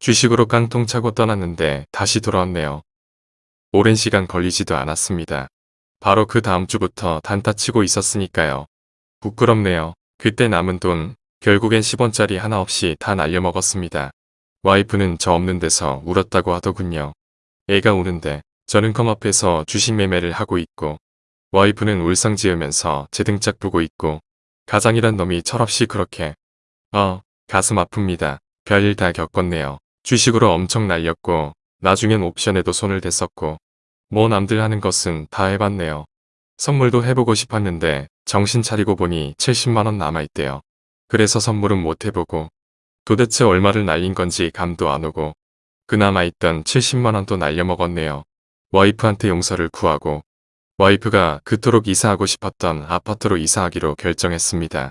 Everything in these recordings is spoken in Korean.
주식으로 깡통 차고 떠났는데 다시 돌아왔네요. 오랜 시간 걸리지도 않았습니다. 바로 그 다음 주부터 단타 치고 있었으니까요. 부끄럽네요. 그때 남은 돈 결국엔 10원짜리 하나 없이 다 날려먹었습니다. 와이프는 저 없는 데서 울었다고 하더군요. 애가 우는데 저는 컴 앞에서 주식 매매를 하고 있고 와이프는 울상 지으면서 제 등짝 보고 있고 가장이란 놈이 철없이 그렇게 어 가슴 아픕니다. 별일 다 겪었네요. 주식으로 엄청 날렸고 나중엔 옵션에도 손을 댔었고 뭐 남들 하는 것은 다 해봤네요. 선물도 해보고 싶었는데 정신 차리고 보니 70만원 남아있대요. 그래서 선물은 못 해보고 도대체 얼마를 날린 건지 감도 안 오고 그나마 있던 70만원도 날려먹었네요. 와이프한테 용서를 구하고 와이프가 그토록 이사하고 싶었던 아파트로 이사하기로 결정했습니다.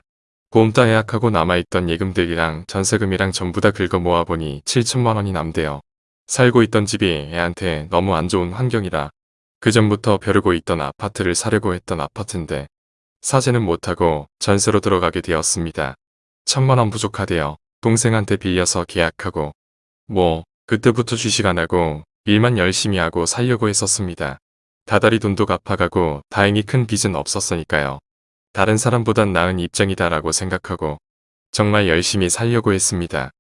보험따 예약하고 남아있던 예금들이랑 전세금이랑 전부 다 긁어 모아보니 7천만원이 남대요. 살고 있던 집이 애한테 너무 안 좋은 환경이라 그 전부터 벼르고 있던 아파트를 사려고 했던 아파트인데 사재는 못하고 전세로 들어가게 되었습니다. 천만원 부족하대요. 동생한테 빌려서 계약하고 뭐 그때부터 주식 안 하고 일만 열심히 하고 살려고 했었습니다. 다달이 돈도 갚아가고 다행히 큰 빚은 없었으니까요. 다른 사람보단 나은 입장이다라고 생각하고 정말 열심히 살려고 했습니다.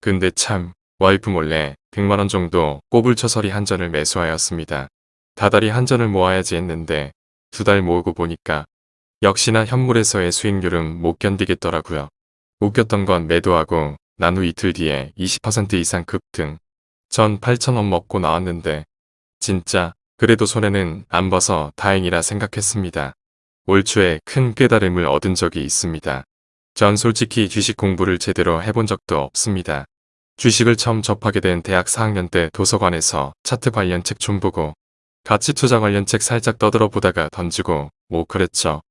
근데 참 와이프 몰래 100만원 정도 꼬불처서리 한 전을 매수하였습니다. 다달이 한 전을 모아야지 했는데 두 달 모으고 보니까 역시나 현물에서의 수익률은 못 견디겠더라고요. 웃겼던 건 매도하고 난 후 이틀 뒤에 20% 이상 급등. 전 8천원 먹고 나왔는데 진짜 그래도 손해는 안 봐서 다행이라 생각했습니다. 올 초에 큰 깨달음을 얻은 적이 있습니다. 전 솔직히 주식 공부를 제대로 해본 적도 없습니다. 주식을 처음 접하게 된 대학 4학년 때 도서관에서 차트 관련 책 좀 보고 가치 투자 관련 책 살짝 떠들어 보다가 던지고 뭐 그랬죠.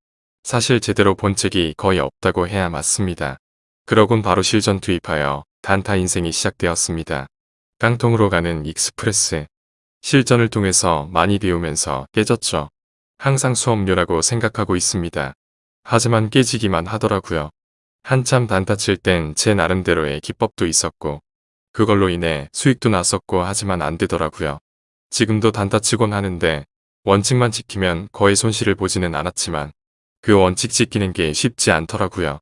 사실 제대로 본 책이 거의 없다고 해야 맞습니다. 그러곤 바로 실전 투입하여 단타 인생이 시작되었습니다. 깡통으로 가는 익스프레스. 실전을 통해서 많이 배우면서 깨졌죠. 항상 수업료라고 생각하고 있습니다. 하지만 깨지기만 하더라고요. 한참 단타 칠 땐 제 나름대로의 기법도 있었고 그걸로 인해 수익도 났었고 하지만 안 되더라고요. 지금도 단타 치곤 하는데 원칙만 지키면 거의 손실을 보지는 않았지만 그 원칙 지키는 게 쉽지 않더라고요.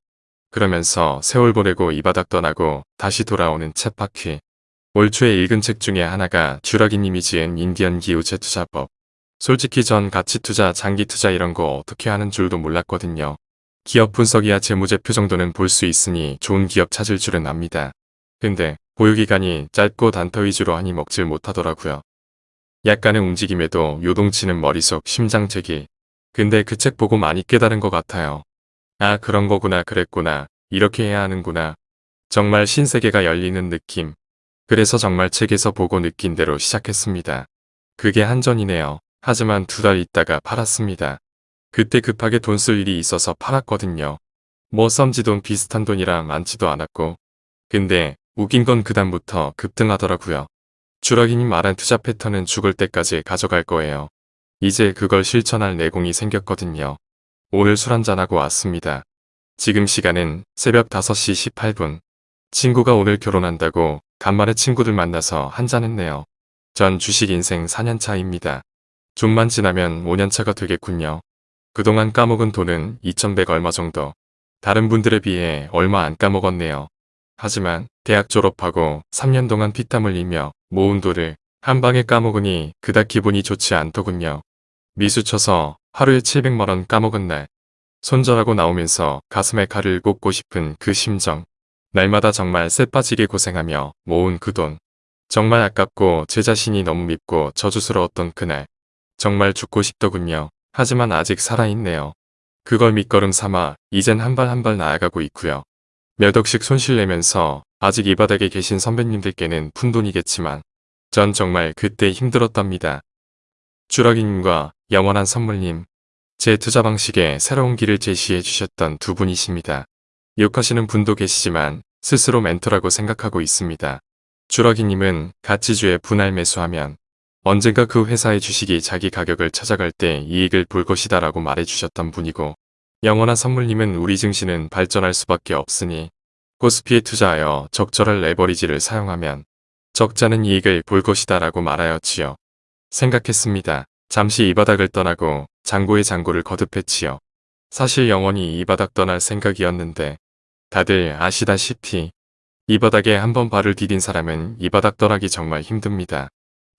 그러면서 세월 보내고 이 바닥 떠나고 다시 돌아오는 챗바퀴. 올 초에 읽은 책 중에 하나가 주라기님이 지은 인디언 기우제 투자법. 솔직히 전 가치 투자, 장기 투자 이런 거 어떻게 하는 줄도 몰랐거든요. 기업 분석이야 재무제표 정도는 볼 수 있으니 좋은 기업 찾을 줄은 압니다. 근데 보유기간이 짧고 단타 위주로 하니 먹질 못하더라고요. 약간의 움직임에도 요동치는 머릿속 심장체기. 근데 그 책 보고 많이 깨달은 것 같아요. 아 그런 거구나 그랬구나 이렇게 해야 하는구나. 정말 신세계가 열리는 느낌. 그래서 정말 책에서 보고 느낀 대로 시작했습니다. 그게 한전이네요. 하지만 두 달 있다가 팔았습니다. 그때 급하게 돈 쓸 일이 있어서 팔았거든요. 뭐 썸지돈 비슷한 돈이라 많지도 않았고. 근데 웃긴 건 그다음부터 급등하더라고요. 주라기님 말한 투자 패턴은 죽을 때까지 가져갈 거예요. 이제 그걸 실천할 내공이 생겼거든요. 오늘 술 한잔하고 왔습니다. 지금 시간은 새벽 5시 18분. 친구가 오늘 결혼한다고 간만에 친구들 만나서 한잔했네요. 전 주식 인생 4년차입니다. 좀만 지나면 5년차가 되겠군요. 그동안 까먹은 돈은 2100 얼마 정도. 다른 분들에 비해 얼마 안 까먹었네요. 하지만 대학 졸업하고 3년 동안 피땀 흘리며 모은 돈을 한 방에 까먹으니 그닥 기분이 좋지 않더군요. 미수 쳐서 하루에 700만원 까먹은 날. 손절하고 나오면서 가슴에 칼을 꽂고 싶은 그 심정. 날마다 정말 쎄빠지게 고생하며 모은 그 돈. 정말 아깝고 제 자신이 너무 밉고 저주스러웠던 그날. 정말 죽고 싶더군요. 하지만 아직 살아있네요. 그걸 밑거름 삼아 이젠 한 발 한 발 나아가고 있고요. 몇 억씩 손실내면서 아직 이 바닥에 계신 선배님들께는 푼돈이겠지만 전 정말 그때 힘들었답니다. 주라기님과 영원한 선물님, 제 투자 방식에 새로운 길을 제시해 주셨던 두 분이십니다. 욕하시는 분도 계시지만 스스로 멘토라고 생각하고 있습니다. 주라기님은 가치주에 분할 매수하면 언젠가 그 회사의 주식이 자기 가격을 찾아갈 때 이익을 볼 것이다 라고 말해주셨던 분이고 영원한 선물님은 우리 증시는 발전할 수밖에 없으니 코스피에 투자하여 적절한 레버리지를 사용하면 적자는 이익을 볼 것이다 라고 말하였지요. 생각했습니다. 잠시 이 바닥을 떠나고 장고의 장고를 거듭했지요. 사실 영원히 이 바닥 떠날 생각이었는데 다들 아시다시피 이 바닥에 한번 발을 디딘 사람은 이 바닥 떠나기 정말 힘듭니다.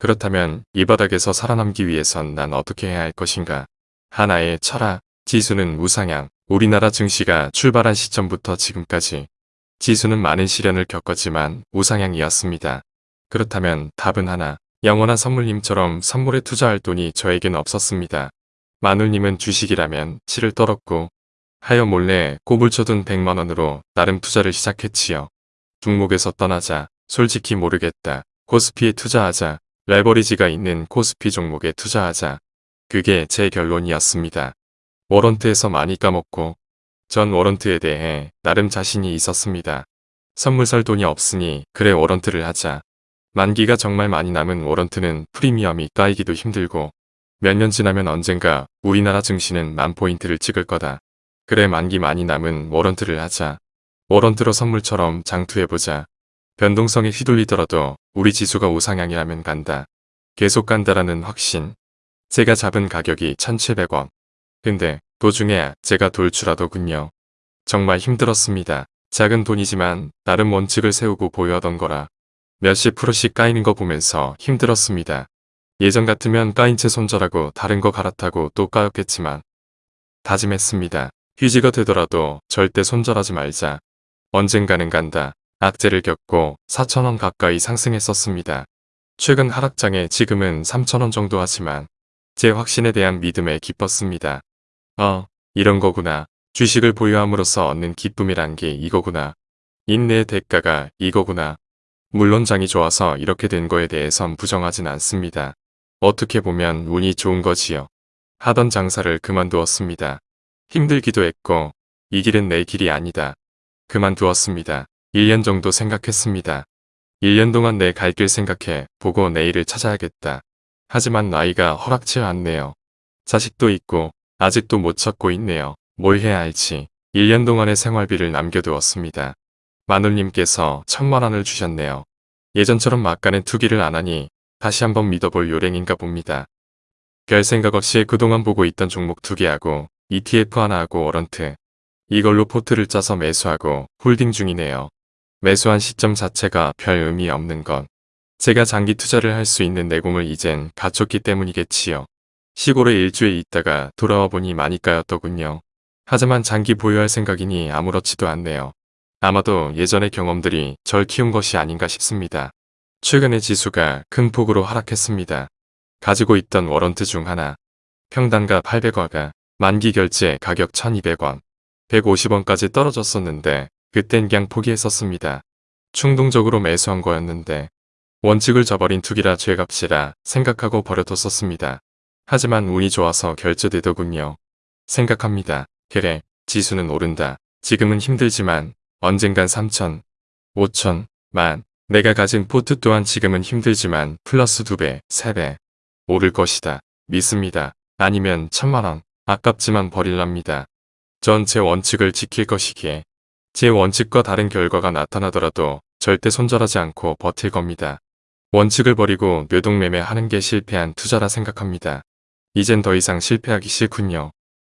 그렇다면 이 바닥에서 살아남기 위해선 난 어떻게 해야 할 것인가? 하나의 철학, 지수는 우상향, 우리나라 증시가 출발한 시점부터 지금까지 지수는 많은 시련을 겪었지만 우상향이었습니다. 그렇다면 답은 하나, 영원한 선물님처럼 선물에 투자할 돈이 저에겐 없었습니다. 마눌님은 주식이라면 치를 떨었고 하여 몰래 꼽을 쳐둔 100만원으로 나름 투자를 시작했지요. 중목에서 떠나자 솔직히 모르겠다. 코스피에 투자하자. 레버리지가 있는 코스피 종목에 투자하자. 그게 제 결론이었습니다. 워런트에서 많이 까먹고 전 워런트에 대해 나름 자신이 있었습니다. 선물 살 돈이 없으니 그래 워런트를 하자. 만기가 정말 많이 남은 워런트는 프리미엄이 까이기도 힘들고 몇 년 지나면 언젠가 우리나라 증시는 만 포인트를 찍을 거다. 그래 만기 많이 남은 워런트를 하자. 워런트로 선물처럼 장투해보자. 변동성에 휘둘리더라도 우리 지수가 우상향이라면 간다. 계속 간다라는 확신. 제가 잡은 가격이 1700원. 근데 도중에 제가 돌출하더군요. 정말 힘들었습니다. 작은 돈이지만 나름 원칙을 세우고 보유하던 거라 몇십 프로씩 까이는 거 보면서 힘들었습니다. 예전 같으면 까인 채 손절하고 다른 거 갈아타고 또 까였겠지만 다짐했습니다. 휴지가 되더라도 절대 손절하지 말자. 언젠가는 간다. 악재를 겪고 4천원 가까이 상승했었습니다. 최근 하락장에 지금은 3천원 정도 하지만 제 확신에 대한 믿음에 기뻤습니다. 어, 이런 거구나. 주식을 보유함으로써 얻는 기쁨이란 게 이거구나. 인내의 대가가 이거구나. 물론 장이 좋아서 이렇게 된 거에 대해선 부정하진 않습니다. 어떻게 보면 운이 좋은 거지요. 하던 장사를 그만두었습니다. 힘들기도 했고 이 길은 내 길이 아니다. 그만두었습니다. 1년 정도 생각했습니다. 1년 동안 내 갈 길 생각해 보고 내일을 찾아야겠다. 하지만 나이가 허락치 않네요. 자식도 있고 아직도 못 찾고 있네요. 뭘 해야 할지 1년 동안의 생활비를 남겨두었습니다. 마눌님께서 천만원을 주셨네요. 예전처럼 막간에 투기를 안하니 다시 한번 믿어볼 요랭인가 봅니다. 별 생각 없이 그동안 보고 있던 종목 투기하고 ETF 하나 하고 워런트 이걸로 포트를 짜서 매수하고 홀딩 중이네요. 매수한 시점 자체가 별 의미 없는 건 제가 장기 투자를 할 수 있는 내공을 이젠 갖췄기 때문이겠지요. 시골에 일주일 있다가 돌아와 보니 많이 까였더군요. 하지만 장기 보유할 생각이니 아무렇지도 않네요. 아마도 예전의 경험들이 절 키운 것이 아닌가 싶습니다. 최근에 지수가 큰 폭으로 하락했습니다. 가지고 있던 워런트 중 하나, 평단가 800원가, 만기 결제 가격 1200원, 150원까지 떨어졌었는데 그땐 그냥 포기했었습니다. 충동적으로 매수한 거였는데 원칙을 저버린 투기라 죄값이라 생각하고 버려뒀었습니다. 하지만 운이 좋아서 결제되더군요. 생각합니다. 그래, 지수는 오른다. 지금은 힘들지만 언젠간 3천, 5천, 만, 내가 가진 포트 또한 지금은 힘들지만 플러스 2배, 3배 오를 것이다. 믿습니다. 아니면 천만원, 아깝지만 버릴랍니다. 전 제 원칙을 지킬 것이기에 제 원칙과 다른 결과가 나타나더라도 절대 손절하지 않고 버틸 겁니다. 원칙을 버리고 뇌동매매 하는 게 실패한 투자라 생각합니다. 이젠 더 이상 실패하기 싫군요.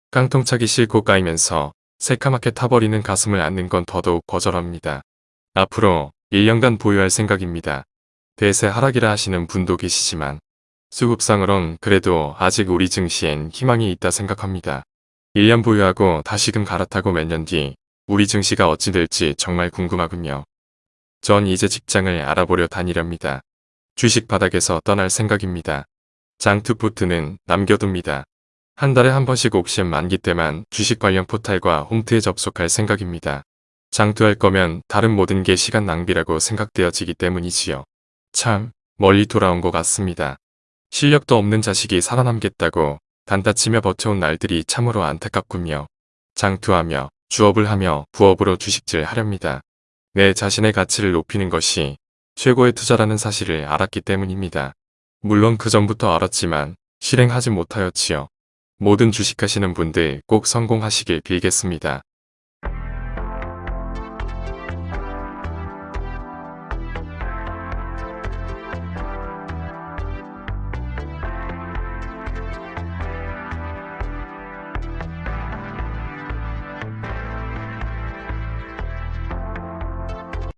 깡통차기 싫고 까이면서 새카맣게 타버리는 가슴을 안는 건 더더욱 거절합니다. 앞으로 1년간 보유할 생각입니다. 대세 하락이라 하시는 분도 계시지만 수급상으론 그래도 아직 우리 증시엔 희망이 있다 생각합니다. 1년 보유하고 다시금 갈아타고 몇 년 뒤 우리 증시가 어찌 될지 정말 궁금하군요. 전 이제 직장을 알아보려 다니렵니다. 주식 바닥에서 떠날 생각입니다. 장투포트는 남겨둡니다. 한 달에 한 번씩 옵션 만기 때만 주식 관련 포탈과 홈트에 접속할 생각입니다. 장투할 거면 다른 모든 게 시간 낭비라고 생각되어지기 때문이지요. 참 멀리 돌아온 것 같습니다. 실력도 없는 자식이 살아남겠다고 단타치며 버텨온 날들이 참으로 안타깝군요. 장투하며 주업을 하며 부업으로 주식질 하렵니다. 내 자신의 가치를 높이는 것이 최고의 투자라는 사실을 알았기 때문입니다. 물론 그 전부터 알았지만 실행하지 못하였지요. 모든 주식하시는 분들 꼭 성공하시길 빌겠습니다.